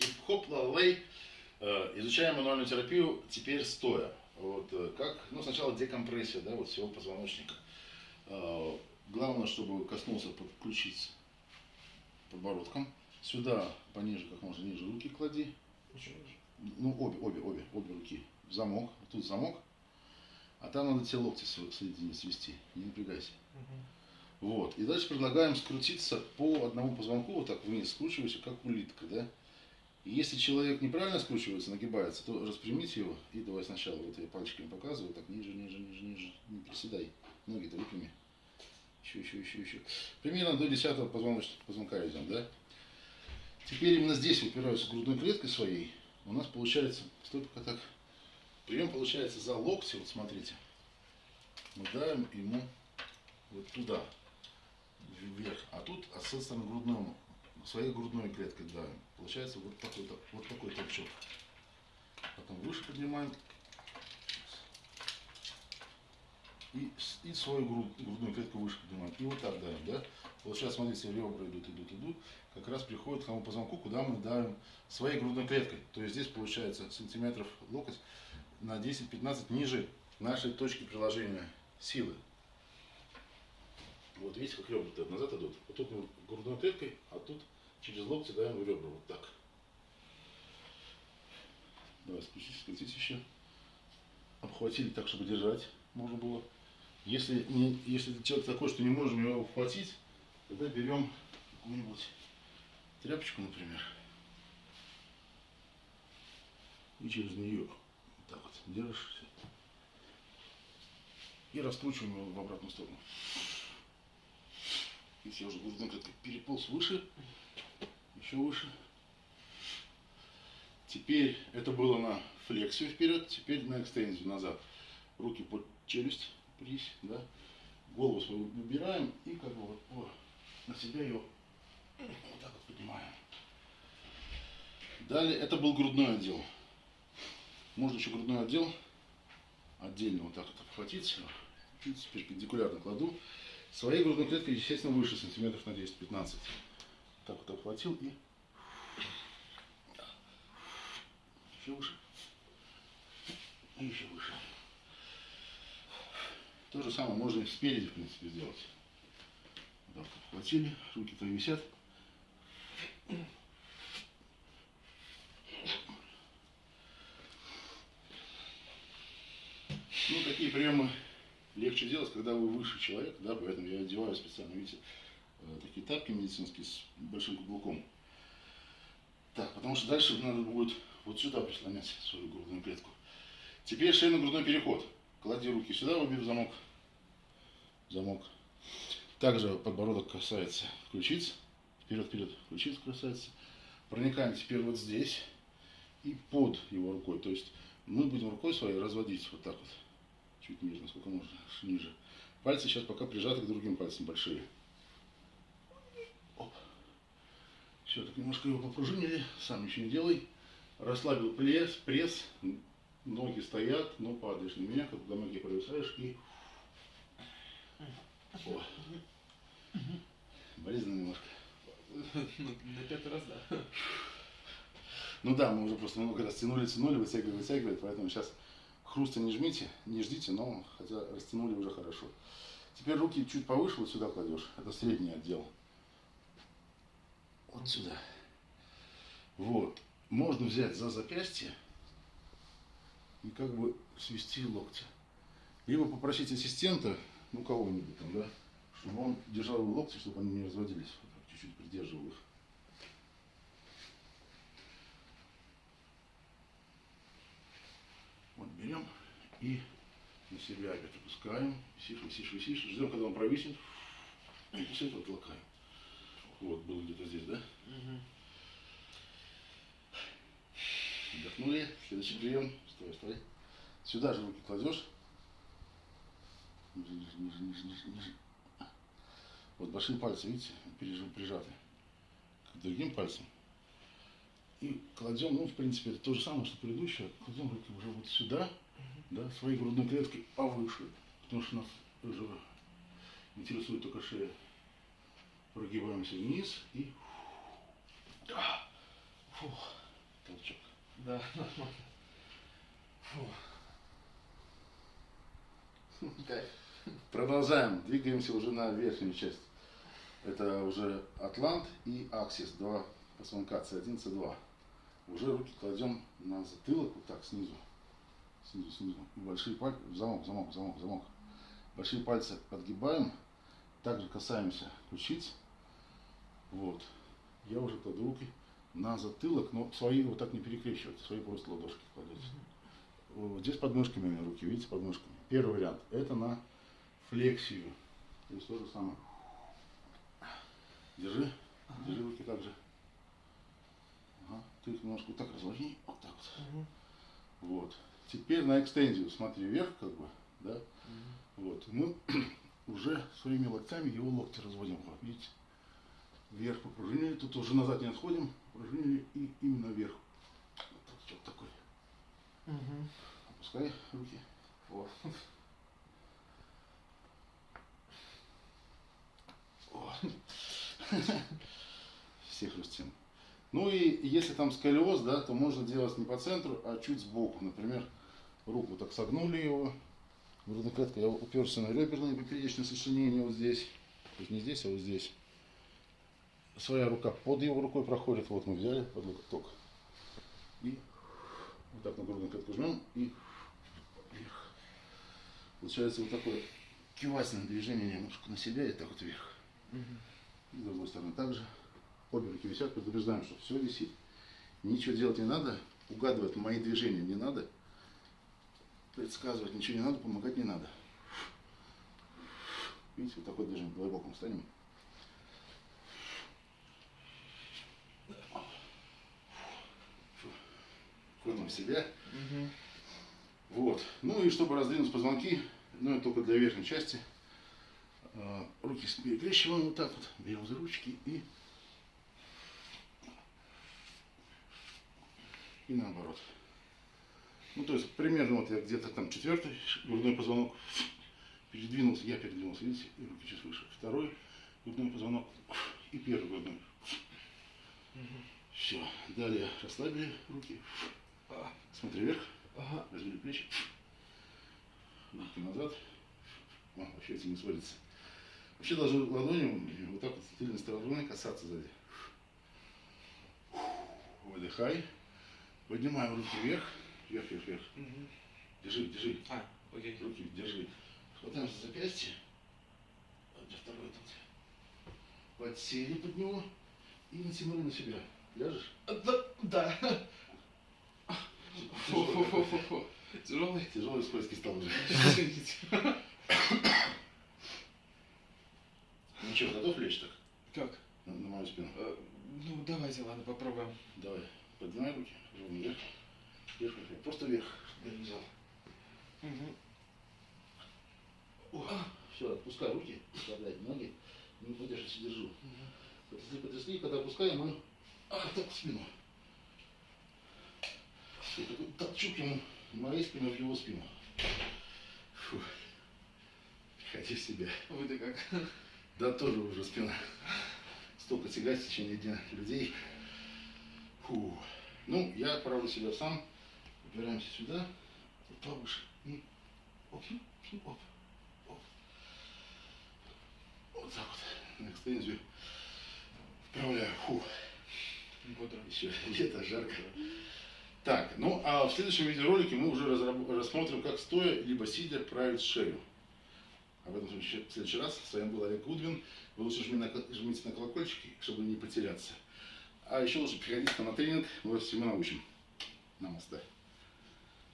Хип-хоп, лалей. Э, Изучаем мануальную терапию теперь стоя. Вот э, как, ну сначала декомпрессия, да, вот всего позвоночника. Э, Главное, чтобы коснулся подключиться подбородком. Сюда пониже, как можно ниже руки клади. Ну, обе, обе, обе, обе руки в замок. Тут замок. А там надо те локти соединить, свести. Не напрягайся. Вот. И дальше предлагаем скрутиться по одному позвонку, вот так вниз, скручивайся, как улитка, да? Если человек неправильно скручивается, нагибается, то распрямите его и давай сначала, вот я пальчиками показываю, так ниже, ниже, ниже, ниже, не приседай, ноги-то выпрями. Еще, еще, еще, еще. Примерно до 10 позвоночного позвонка идем, да? Теперь именно здесь упираюсь грудной клеткой своей. У нас получается, стой пока так, прием получается за локти, вот смотрите. Мы давим ему вот туда, вверх, а тут этой стороны грудному, своей грудной клеткой давим. Получается вот такой, вот такой толчок. Потом выше поднимаем. И, и свою груд- грудную клетку выше поднимаем. И вот так давим, да? Сейчас, смотрите, ребра идут, идут, идут. Как раз приходит к тому позвонку, куда мы давим своей грудной клеткой. То есть здесь получается сантиметров локоть на 10-15 ниже нашей точки приложения силы. Вот видите, как ребра назад идут. Вот тут мы грудной клеткой, тут через локти даем в ребра. Вот так. Давай, спустись, скатись еще. Обхватили так, чтобы держать можно было. Если, не, если человек такой, что не можем его обхватить, тогда берем какую-нибудь тряпочку, например, и через нее вот так вот держишь и раскручиваем его в обратную сторону. Если я уже грудной клеткой переполз выше, еще выше. Теперь это было на флексию вперед, теперь на экстензию назад. Руки под челюсть, прись, да. Голову свою убираем и как бы вот по- на себя ее вот так вот поднимаем. Далее это был грудной отдел. Можно еще грудной отдел отдельно вот так вот обхватить. Чуть перпендикулярно кладу. Своей грудной клеткой, естественно, выше сантиметров на 10-15. Так вот обхватил и еще выше. И еще выше. То же самое можно и спереди, в принципе, сделать. Вот так обхватили, руки-то висят. Ну, такие приемы легче делать, когда вы выше человека, да, поэтому я одеваю специально, видите, э, такие тапки медицинские с большим каблуком. Так, потому что дальше надо будет вот сюда прислонять свою грудную клетку. Теперь шейно-грудной переход. Клади руки сюда, убив замок. Замок. Также подбородок касается ключиц. Вперед, вперед, ключиц касается. Проникаем теперь вот здесь и под его рукой. То есть мы будем рукой своей разводить вот так вот. Чуть ниже, насколько можно, ниже. Пальцы сейчас пока прижаты к другим пальцам большие. Оп. Все, так немножко его попружинили, сам ничего не делай. Расслабил пресс, пресс, ноги стоят, но падаешь на меня, когда ноги провисаешь и... О. Болезненно немножко. Ну, На пятый раз, да. Ну да, мы уже просто много раз тянули, тянули, вытягивали, вытягивали, поэтому сейчас хруста не жмите, не ждите, но хотя растянули уже хорошо. Теперь руки чуть повыше вот сюда кладешь, это средний отдел. Вот сюда. Вот. Можно взять за запястье и как бы свести локти. Либо попросить ассистента, ну кого-нибудь там, да, чтобы он держал локти, чтобы они не разводились. Чуть-чуть придерживал их. Вот берем и на себя опять опускаем. Висишь, висишь, висишь. Ждем, когда он провиснет. И после этого толкаем. Вот, был где-то здесь, да? Вдохнули. Следующий прием. Стой, стой. Сюда же руки кладешь. Ниже, ниже, ниже, ниже, ниже. Вот большие пальцы, видите, прижаты к другим пальцам. И кладем, ну, в принципе, это то же самое, что предыдущее. Кладем руки уже вот сюда, да, своей грудной клеткой повыше. Потому что нас уже интересует только шея. Прогибаемся вниз и... А! Фух. Да, нормально. Кайф. Продолжаем. Двигаемся уже на верхнюю часть. Это уже Атлант и Аксис. Два позвонка C1, C2. Уже руки кладем на затылок, вот так, снизу. Снизу, снизу. И большие пальцы, замок, замок, замок, замок. Большие пальцы подгибаем. Также касаемся ключиц. Вот. Я уже кладу руки на затылок, но свои вот так не перекрещивать, свои просто ладошки кладете. Вот Здесь подмышками у меня руки, видите, подмышками. Первый вариант. Это на флексию. То есть то же самое. Держи. Держи руки так же. Ага. Ты немножко вот так разложи. Вот так вот. Мгм. Вот. Теперь на экстензию смотри вверх, как бы, да. Мгм. Вот. Мы уже своими локтями его локти разводим. Вот, видите? Вверх попружинили. Тут уже назад не отходим. Попружинили и именно вверх. Вот так, вот такой. Мгм. Опускай руки. О. Всех растем. Ну и если там сколиоз, да, то можно делать не по центру, а чуть сбоку. Например, руку так согнули его. Грудная клетка, я уперся на реберное поперечное сочленение вот здесь. То есть не здесь, а вот здесь. Своя рука под его рукой проходит. Вот мы взяли под локоток. И вот так на грудную клетку жмем и вверх. Получается вот такое кивательное движение немножко на себя и так вот вверх. И с другой стороны также. Обе руки висят, предупреждаем, что все висит. Ничего делать не надо, угадывать мои движения не надо, предсказывать ничего не надо, помогать не надо. Видите, вот такое движение, давай боком встанем. Входим в себя. Мгм. Вот. Ну и чтобы раздвинуть позвонки, ну это только для верхней части, э, руки перекрещиваем вот так вот, берем за ручки и и наоборот. Ну то есть примерно вот я где-то там четвертый грудной позвонок передвинулся, я передвинулся, видите, и руки чуть выше. Второй грудной позвонок и первый грудной. Мгм. Все. Далее расслабили руки, смотри вверх. Ага. Развели плечи. Руки назад. О, вообще эти не сводятся. Вообще должны ладонью вот так вот тыльной стороной касаться сзади. Выдыхай. Поднимаем руки вверх. Вверх, вверх, вверх. Мгм. Держи, держи. А, окей. Руки держи. Хватаем за запястье. Вот где второй тут. Подсели под него. И натянули на себя. Ляжешь? А, Да, да. Фу, фу, фу, фу, фу. Тяжелый. Тяжелый скользкий стал уже. Что, готов лечь так? Как? На, на мою спину. Э, Ну, давайте, ладно, попробуем. Давай, поднимай руки, ровно вверх. Вверх, вверх, вверх. Просто вверх. Я не взял. Мгм. Все, отпускай руки, расслабляй ноги. Не подержишься, держу. Мгм. Потрясли, потрясли, когда опускаем, мы а, так в спину. И такой толчок ему моей спиной в его спину. Фу. Приходи в себя. Вы-то как? Да, тоже уже спина. Столько тягать в течение дня людей. Ну, я отправлю себя сам. Упираемся сюда, повыше. И оп, оп, оп. Вот так вот. На экстензию. Вправляю. Фу. Бодро. Еще лето, жарко. Так, ну а в следующем видеоролике мы уже рассмотрим, как стоя либо сидя править шею. Об этом в следующий- раз. С вами был Олег Гудвин. Вы лучше жмите на колокольчики, чтобы не потеряться. А еще лучше нам на тренинг, мы вас всему научим. Намасте.